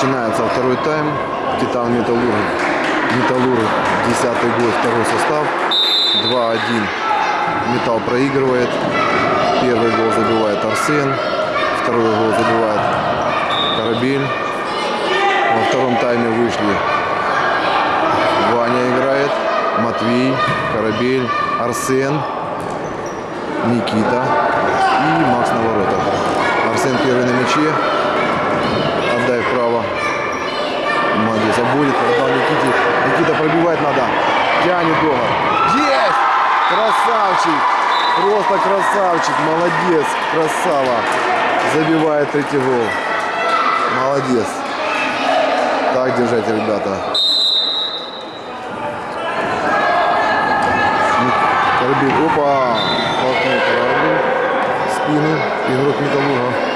Начинается второй тайм. Титан Металлург. Металлург, 10 год, второй состав. 2-1. Металл проигрывает. Первый гол забивает Арсен. Второй гол забивает Корабель. Во втором тайме вышли Ваня играет, Матвей, Корабель, Арсен, Никита и Макс на воротах. Арсен первый на мяче. Обводит, отдал Никите. Никита пробивать надо. Тянет долго. Есть! Красавчик! Просто красавчик, молодец, красава. Забивает третий гол. Молодец. Так держать, ребята. Корабель, опа, толкнул корабль в спину. Игрок Металлурга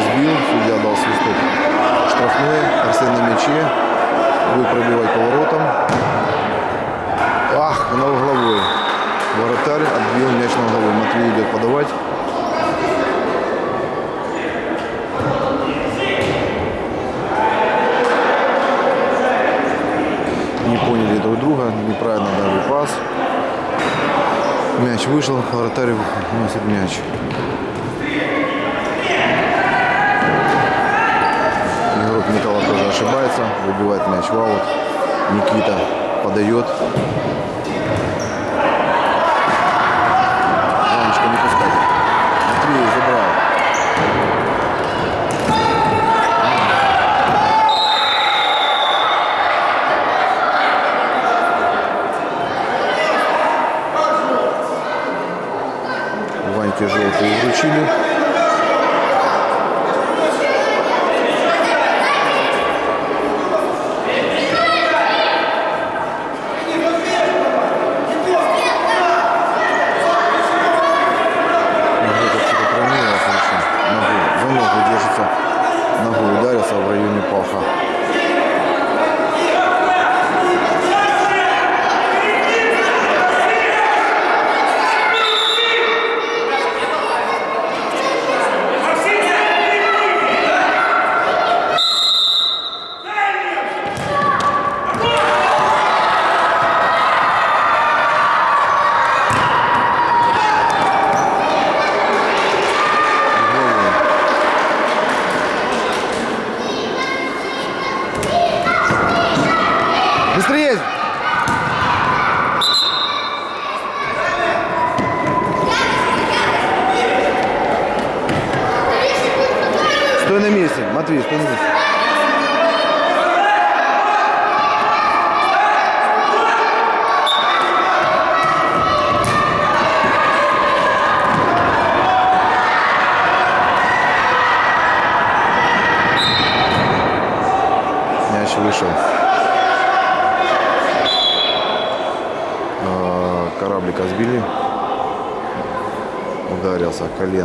сбил, судья дал свисток. Штрафной, Арсен на мяче. Будет пробивать поворотом. Ах, на угловой. Воротарь отбил мяч на угловой. Матвей идет подавать. Не поняли друг друга, неправильно дали пас. Мяч вышел, вратарь носит мяч. Игрок Металла тоже ошибается, выбивает мяч в. Никита подает.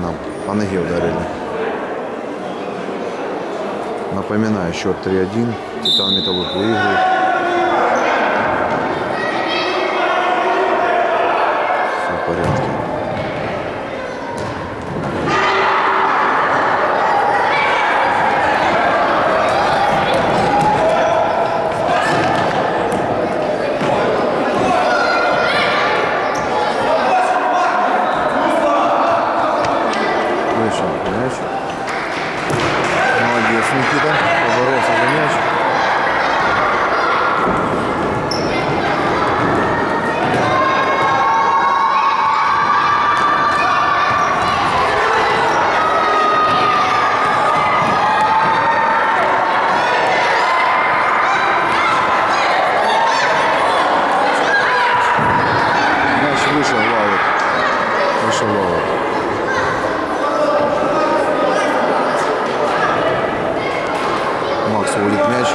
Коленом. По ноге ударили. Напоминаю, счет 3-1. Титан Металлург выигрывает. Все в порядке. Вышел мяч. Молодец, Никита. Поборолся за мяч. Мяч вышел в аут. Вышел в аут. Макс уводит мяч,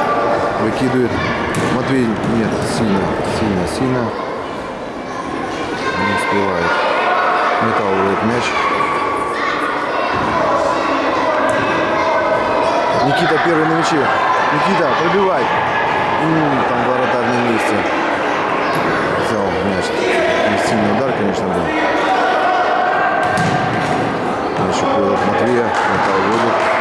выкидывает. Матвей нет, сильно, сильно, сильно. Не успевает. Металл уводит мяч. Никита первый на мяче. Никита, пробивай. М, Там воротарь на месте. Взял мяч. Не Сильный удар, конечно. Мяч уходит от Матвея. Металл уводит.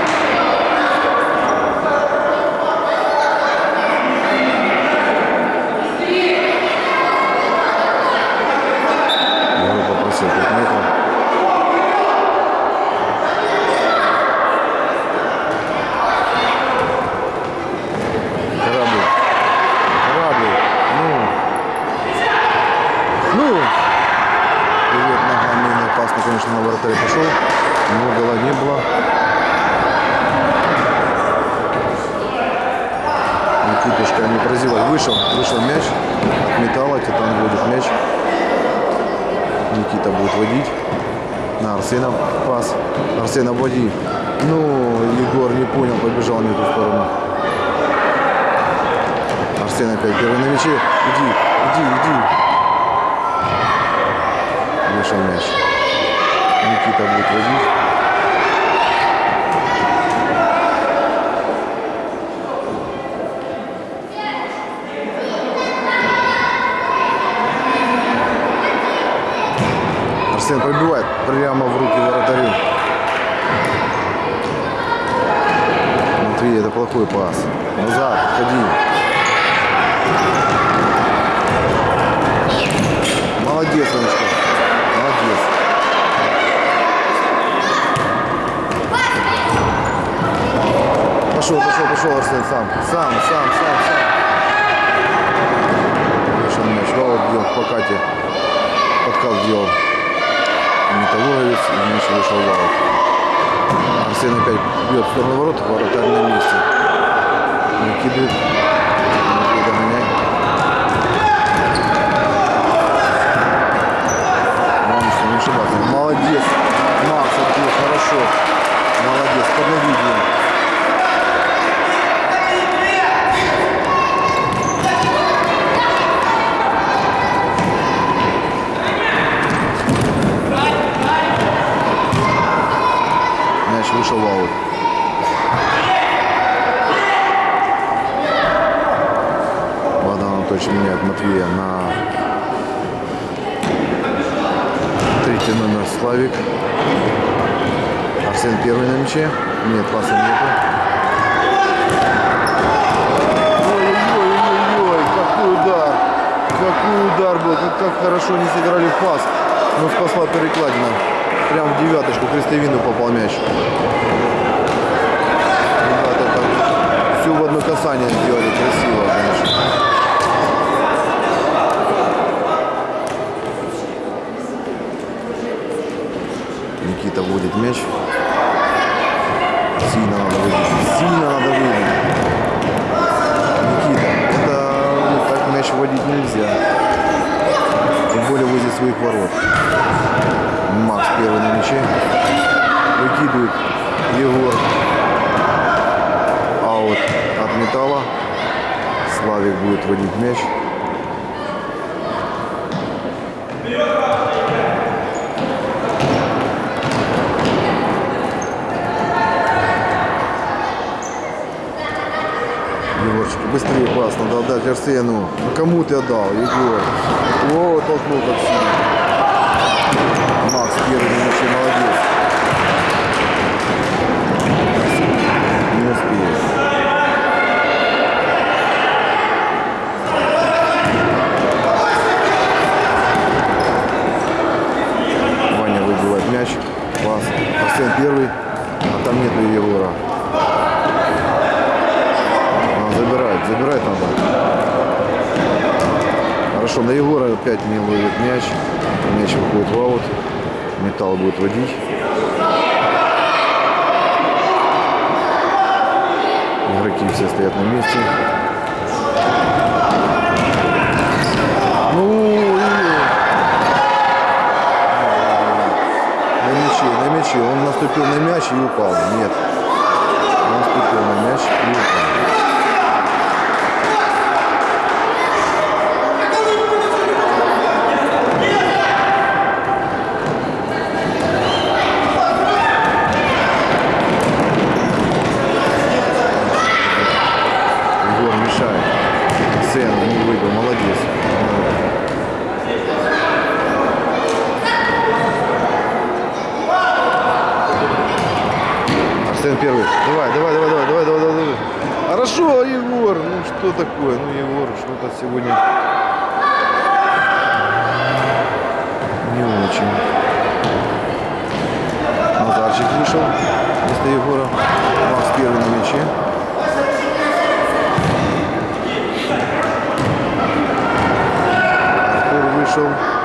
вратарь пошел, но гола не было. Прозевай. Вышел, вышел мяч металла, Титан вводит мяч. Никита будет водить. На Арсена пас. Арсен обводи. Ну, Егор не понял, побежал не в ту сторону. Арсен опять первый на мяче. Иди, иди, иди. Вышел мяч. Никита будет водить. Арсен пробивает прямо в руки вратарю. Матвей, это плохой пас. Назад, ходи. Молодец, Анечка. Молодец. Пошел, пошел, пошел, Арсен, сам. Сам, сам, сам, сам. Вышел мяч. Вау, бьет по Кате. Подкат сделал. Металлурговец. И мяч вышел в аут. Арсен опять бьет в сторону ворот. Вратарь на месте. Накидывает. Главное, не. Молодец. Макс, хорошо. Молодец. Подновидение. Мяч вышел в аут. Богдан Анатольевич меняет Матвея на третий Славик. Арсен первый на мяче. Нет, паса нету. Ой-ой-ой, какой удар. Какой удар был. Как, как хорошо не сыграли в пас. Но спасла перекладина. Прям в девяточку крестовину попал мяч. Ребята так все в одно касание сделали. Красиво, конечно. Никита вводит мяч. Сильно надо выйти. Сильно надо выйти. Никита, это ну, так мяч вводить нельзя. Тем более возле своих ворот. Макс первый на мяче. Выкидывает Егор. Аут от металла. Славик будет водить мяч. Быстрее пас, надо отдать Арсену. Ну кому ты отдал, Егор? О, толкнул как сильно. Макс первый мяче, молодец. Не успеет. Ваня выбивает мяч. Пас. Арсен первый, а там нету Егора. Забирать надо. Хорошо, на Егора опять не ловит мяч. Мяч выходит в аут. Металл будет водить. Игроки все стоят на месте. Ну. Он наступил на мяч и упал. Нет. Он наступил на мяч и упал. official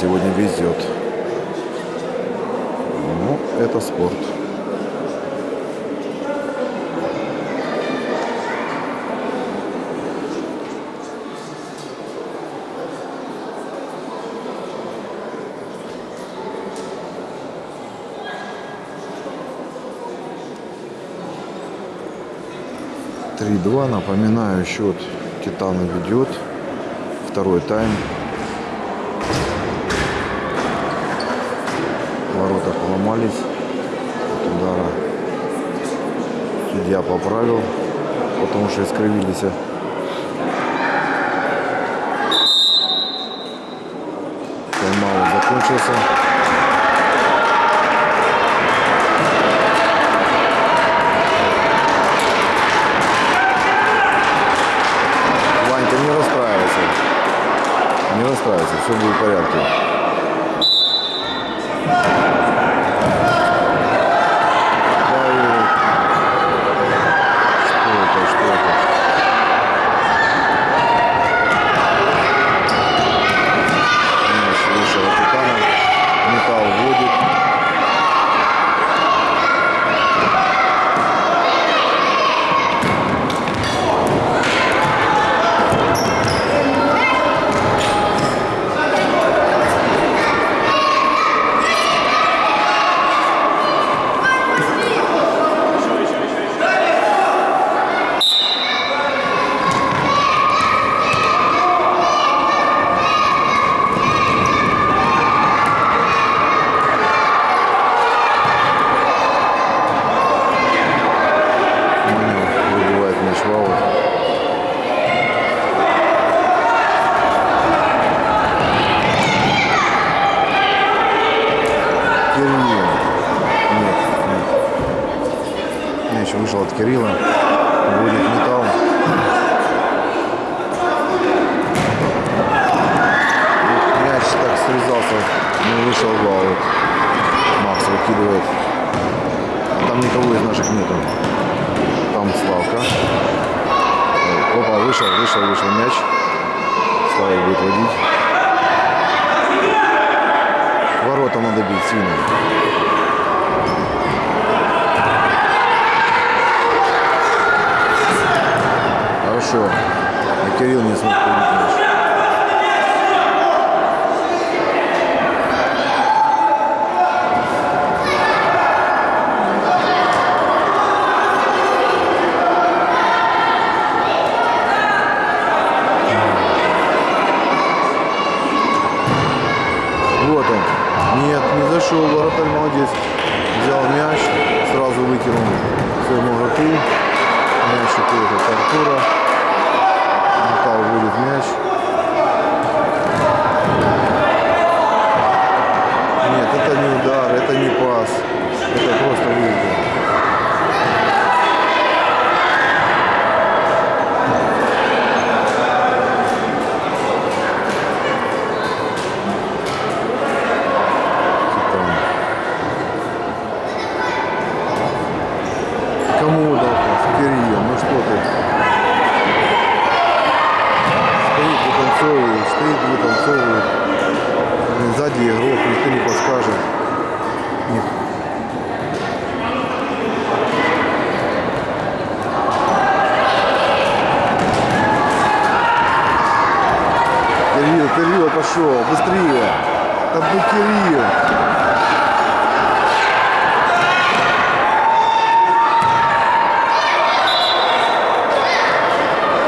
сегодня везет. Ну, это спорт. Три-два. Напоминаю, счет Титана ведет. Второй тайм. Ворота поломались от удара. Судья поправил, потому что искривились. Тайм-аут закончился. Ванька, не расстраивайся. Не расстраивайся, все будет в порядке. Давид. Что это, что это? Мяч выше Ватикана. Металл вводит. Манев выбивает мяч в аут. Кирилл. Нет, нет. Мяч вышел от Кирилла. Будет металл. Вот Мяч так срезался, не вышел в аут. Макс выкидывает. Там никого из наших нету. Там Славка. Опа, вышел, вышел, вышел мяч. Слава будет водить. Ворота надо бить сильно. Хорошо. А Кирилл не смог мяч. Вот он. Нет, не зашел. Вратарь молодец. Взял мяч, сразу выкинул своему врату. Мяч уходит от Артура. Металл вводит мяч. Нет, это не удар, это не пас. Это просто выиграл. Титан. Кому дал пас? Кирилл, ну что ты? Стоит, вытанцовывает, стоит, вытанцовывает. Сзади игрок, никто не подскажет. Ник- Кирилл, Кирилл пошел, быстрее. Да ну Кирилл.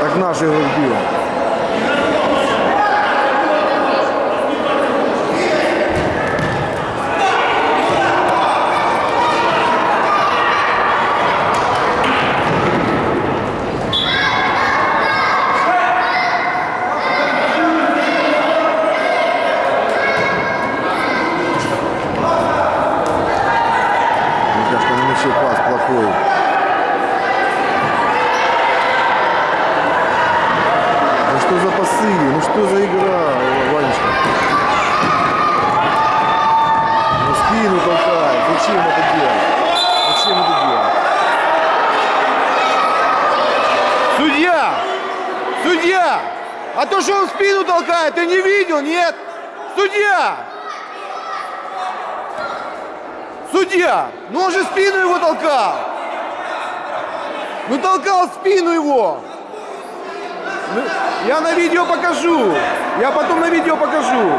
Так наш игрок бил. Мне кажется, на мяче пас плохой. Ну что за пасы? Ну что за игра, Ванечка? Ну спину толкает. Зачем это делать? Зачем это делать? Играет, нет? Судья! Судья! Ну он же спину его толкал! Ну толкал спину его! Ну, Я на видео покажу! Я потом на видео покажу!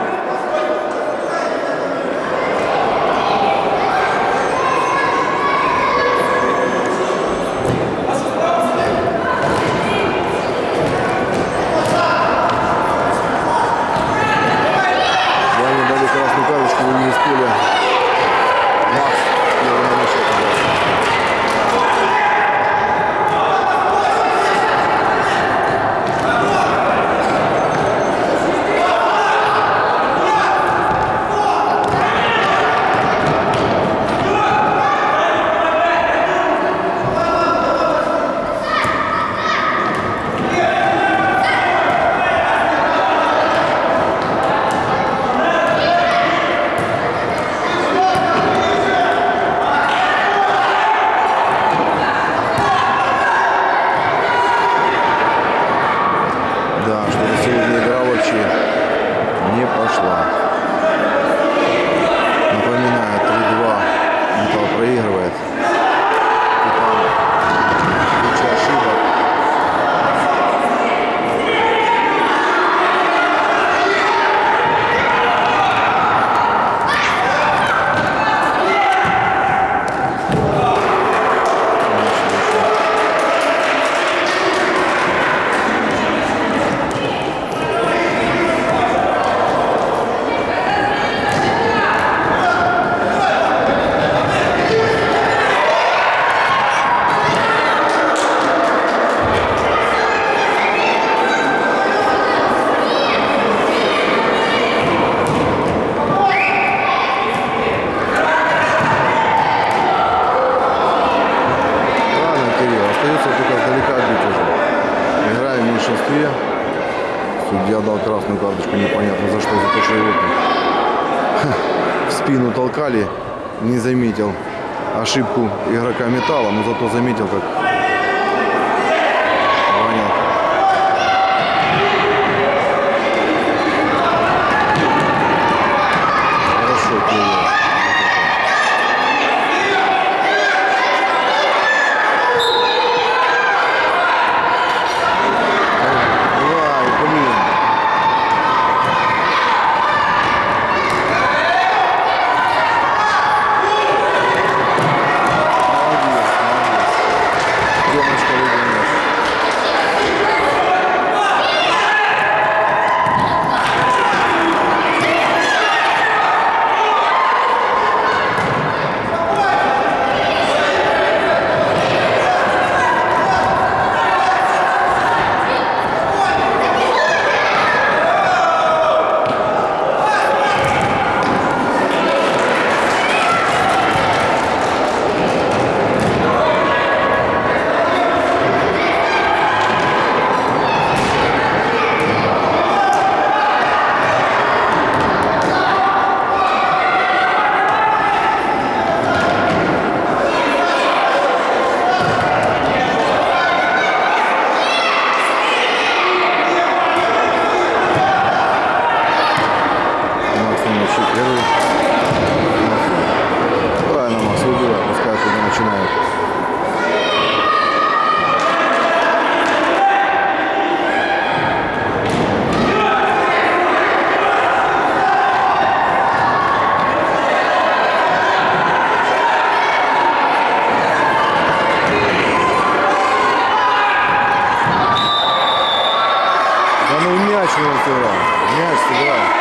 Судья дал красную карточку, непонятно за что, за то, что его в спину толкали, не заметил ошибку игрока металла, но зато заметил, как февраля. Место, да.